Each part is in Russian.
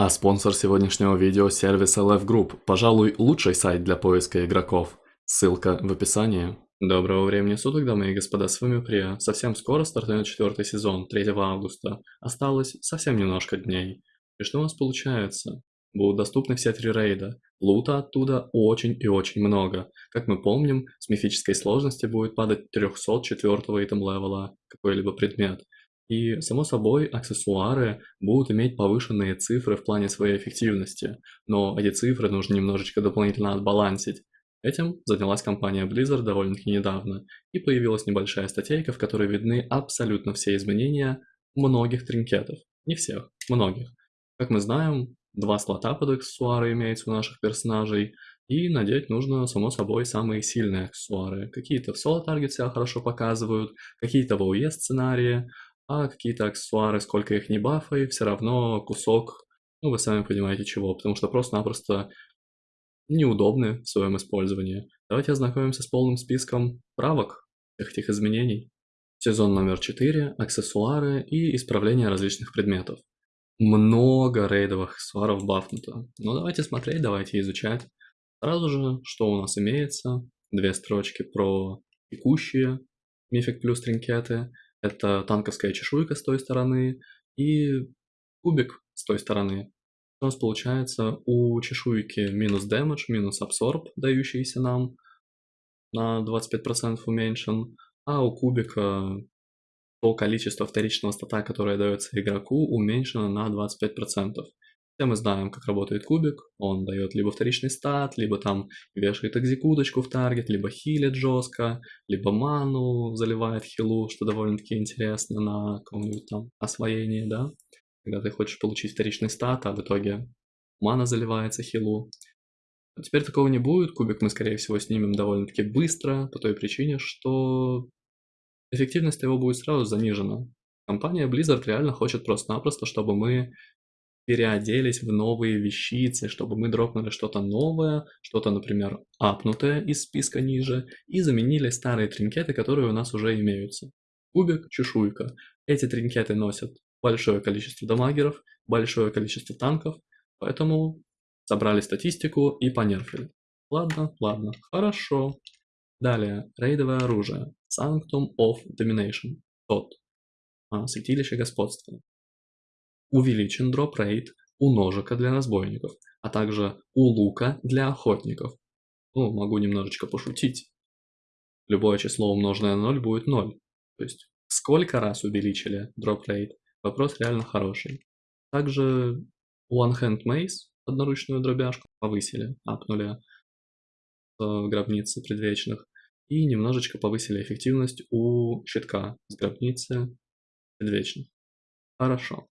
А спонсор сегодняшнего видео – сервис LF Group, пожалуй, лучший сайт для поиска игроков. Ссылка в описании. Доброго времени суток, дамы и господа, с вами Прия. Совсем скоро стартует четвертый сезон, 3 августа. Осталось совсем немножко дней. И что у нас получается? Будут доступны все три рейда. Лута оттуда очень и очень много. Как мы помним, с мифической сложности будет падать 304 итем левела какой-либо предмет. И, само собой, аксессуары будут иметь повышенные цифры в плане своей эффективности, но эти цифры нужно немножечко дополнительно отбалансить. Этим занялась компания Blizzard довольно-таки недавно, и появилась небольшая статейка, в которой видны абсолютно все изменения многих тринкетов. Не всех, многих. Как мы знаем, два слота под аксессуары имеются у наших персонажей, и надеть нужно, само собой, самые сильные аксессуары. Какие-то в соло-таргет себя хорошо показывают, какие-то в ОЕ сценарии, а какие-то аксессуары, сколько их не бафай, все равно кусок, ну вы сами понимаете чего, потому что просто-напросто неудобны в своем использовании. Давайте ознакомимся с полным списком правок всех этих изменений. Сезон номер 4, аксессуары и исправление различных предметов. Много рейдовых аксессуаров бафнуто. Ну давайте смотреть, давайте изучать. Сразу же, что у нас имеется. Две строчки про текущие мифик плюс тринкеты это танковская чешуйка с той стороны и кубик с той стороны. У нас получается у чешуйки минус damage, минус абсорб, дающийся нам на 25% уменьшен, а у кубика то количество вторичного стата, которое дается игроку, уменьшено на 25%. Все мы знаем, как работает кубик. Он дает либо вторичный стат, либо там вешает экзекуточку в таргет, либо хилит жестко, либо ману заливает хилу, что довольно-таки интересно на каком-нибудь там освоении, да? Когда ты хочешь получить вторичный стат, а в итоге мана заливается хилу. А теперь такого не будет, кубик мы, скорее всего, снимем довольно-таки быстро, по той причине, что эффективность его будет сразу занижена. Компания Blizzard реально хочет просто-напросто, чтобы мы переоделись в новые вещицы, чтобы мы дропнули что-то новое, что-то, например, апнутое из списка ниже, и заменили старые тринкеты, которые у нас уже имеются. Кубик, чешуйка. Эти тринкеты носят большое количество дамагеров, большое количество танков, поэтому собрали статистику и понерфили. Ладно, ладно, хорошо. Далее, рейдовое оружие. Sanctum of Domination. Тот. А, святилище господства увеличен drop rate у ножика для разбойников, а также у лука для охотников. Ну, могу немножечко пошутить. Любое число умноженное на 0 будет 0. То есть, сколько раз увеличили drop rate? Вопрос реально хороший. Также One Hand Mace, одноручную дробяшку, повысили, апнули в гробнице предвечных. И немножечко повысили эффективность у щитка с гробницы предвечных. Хорошо.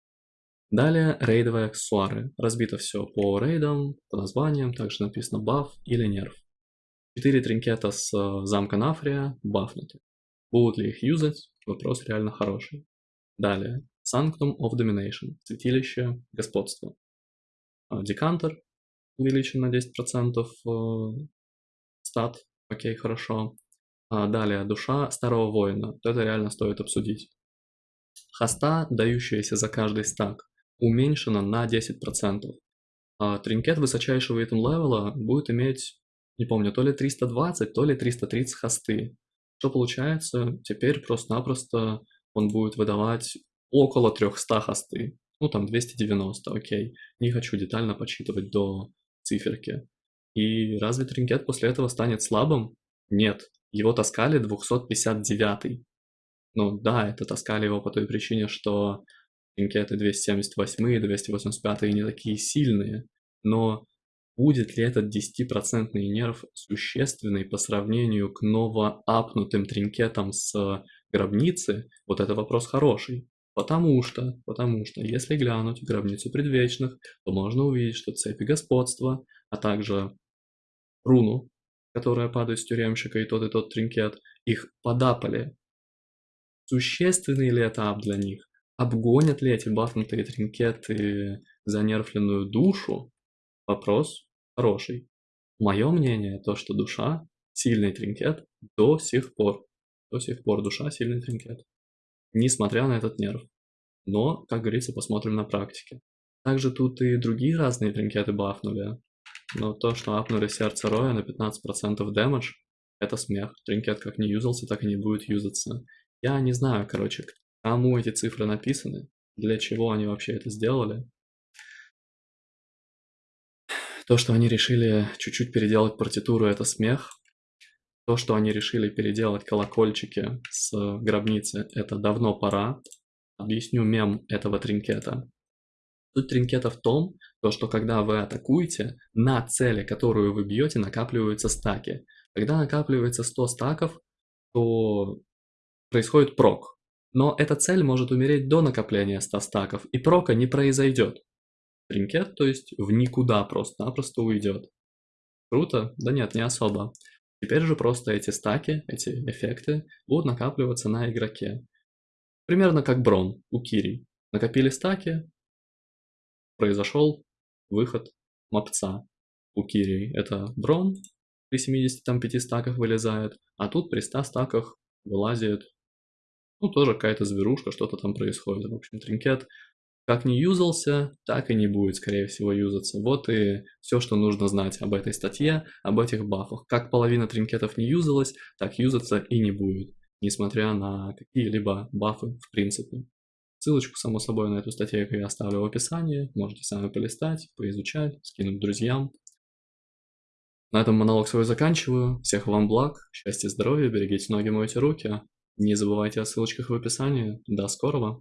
Далее рейдовые аксессуары. Разбито все по рейдам, по названиям, также написано баф или нерв. Четыре тринкета с э, замка Нафрия бафнуты. Будут ли их юзать? Вопрос реально хороший. Далее. Sanctum of Domination. Святилище господства. А, декантер увеличен на 10% э, стат. Окей, хорошо. Далее. Душа старого воина. Это реально стоит обсудить. Хоста, дающаяся за каждый стак уменьшена на 10%. А тринкет высочайшего итем левела будет иметь, не помню, то ли 320, то ли 330 хосты. Что получается? Теперь просто-напросто он будет выдавать около 300 хосты. Ну там 290, окей. Не хочу детально подсчитывать до циферки. И разве тринкет после этого станет слабым? Нет. Его таскали 259. Ну да, это таскали его по той причине, что Пинкеты 278 и 285 не такие сильные, но будет ли этот 10% нерв существенный по сравнению к новоапнутым тринкетам с гробницы, вот это вопрос хороший. Потому что, потому что, если глянуть в гробницу предвечных, то можно увидеть, что цепи господства, а также руну, которая падает с тюремщика, и тот, и тот тринкет, их подапали. Существенный ли это ап для них? Обгонят ли эти бафнутые тринкеты занерфленную душу? Вопрос хороший. Мое мнение, то, что душа – сильный тринкет до сих пор. До сих пор душа – сильный тринкет. Несмотря на этот нерв. Но, как говорится, посмотрим на практике. Также тут и другие разные тринкеты бафнули. Но то, что апнули сердце Роя на 15% дэмэдж, это смех. Тринкет как не юзался, так и не будет юзаться. Я не знаю, короче, кому эти цифры написаны, для чего они вообще это сделали. То, что они решили чуть-чуть переделать партитуру, это смех. То, что они решили переделать колокольчики с гробницы, это давно пора. Объясню мем этого тринкета. Суть тринкета в том, то, что когда вы атакуете, на цели, которую вы бьете, накапливаются стаки. Когда накапливается 100 стаков, то происходит прок. Но эта цель может умереть до накопления 100 стаков, и прока не произойдет. Тринкет, то есть в никуда просто-напросто уйдет. Круто? Да нет, не особо. Теперь же просто эти стаки, эти эффекты будут накапливаться на игроке. Примерно как Брон у Кири. Накопили стаки, произошел выход мопца у Кири. Это Брон при 75 стаках вылезает, а тут при 100 стаках вылазит, ну, тоже какая-то зверушка, что-то там происходит. В общем, тринкет как не юзался, так и не будет, скорее всего, юзаться. Вот и все, что нужно знать об этой статье, об этих бафах. Как половина тринкетов не юзалась, так юзаться и не будет, несмотря на какие-либо бафы в принципе. Ссылочку, само собой, на эту статью я оставлю в описании. Можете сами полистать, поизучать, скинуть друзьям. На этом монолог свой заканчиваю. Всех вам благ, счастья, здоровья, берегите ноги, мойте руки. Не забывайте о ссылочках в описании. До скорого!